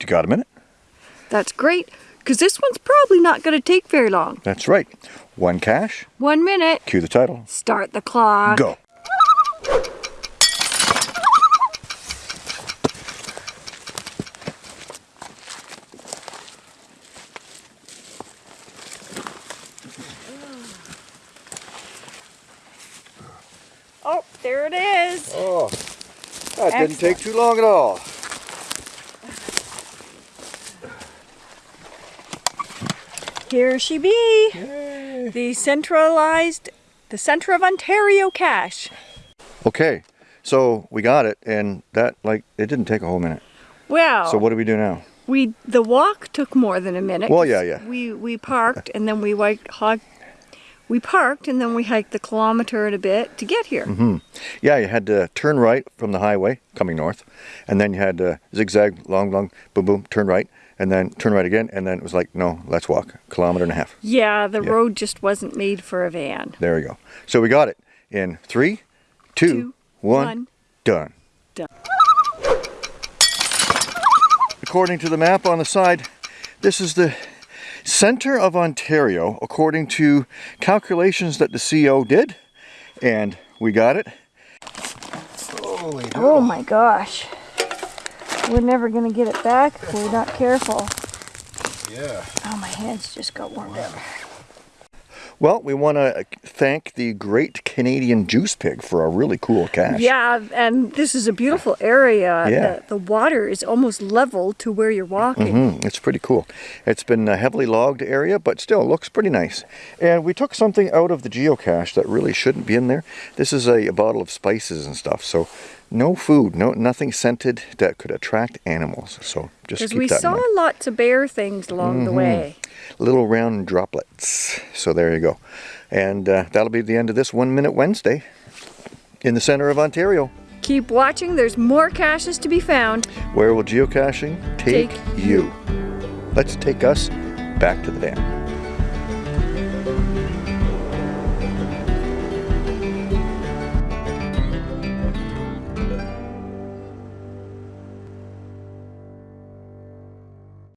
You got a minute? That's great, because this one's probably not going to take very long. That's right. One cache. One minute. Cue the title. Start the clock. Go. Oh, there it is. Oh, that didn't take too long at all. Here she be. Yay. The centralized, the center of Ontario cache. Okay, so we got it, and that, like, it didn't take a whole minute. Well, So what do we do now? we the walk took more than a minute. Well, yeah, yeah. We we parked and then we like hog. We parked and then we hiked the kilometer and a bit to get here. Mm-hmm. Yeah, you had to turn right from the highway coming north, and then you had to zigzag, long, long, boom, boom, turn right, and then turn right again, and then it was like, no, let's walk, kilometer and a half. Yeah, the Yeah. road just wasn't made for a van. There we go. So we got it in three, two, Two, one, one. done. Done. According to the map on the side, this is the center of Ontario, according to calculations that the CO did, and we got it. Holy Oh my gosh. We're never gonna get it back if we're not careful. Yeah. Oh, my hands just got warmed up. Well, we want to thank the Great Canadian Juice Pig for a really cool cache. Yeah, and this is a beautiful area. Yeah. The, the water is almost level to where you're walking. Mm -hmm. it's pretty cool. It's been a heavily logged area, but still looks pretty nice. And we took something out of the geocache that really shouldn't be in there. This is a, a bottle of spices and stuff, so no food, no nothing scented that could attract animals. So just Because we saw lots of bear things along the way. Little round droplets. So there you go. And uh, that'll be the end of this One Minute Wednesday in the center of Ontario. Keep watching, there's more caches to be found. Where will geocaching take, Take you? Let's take us back to the van.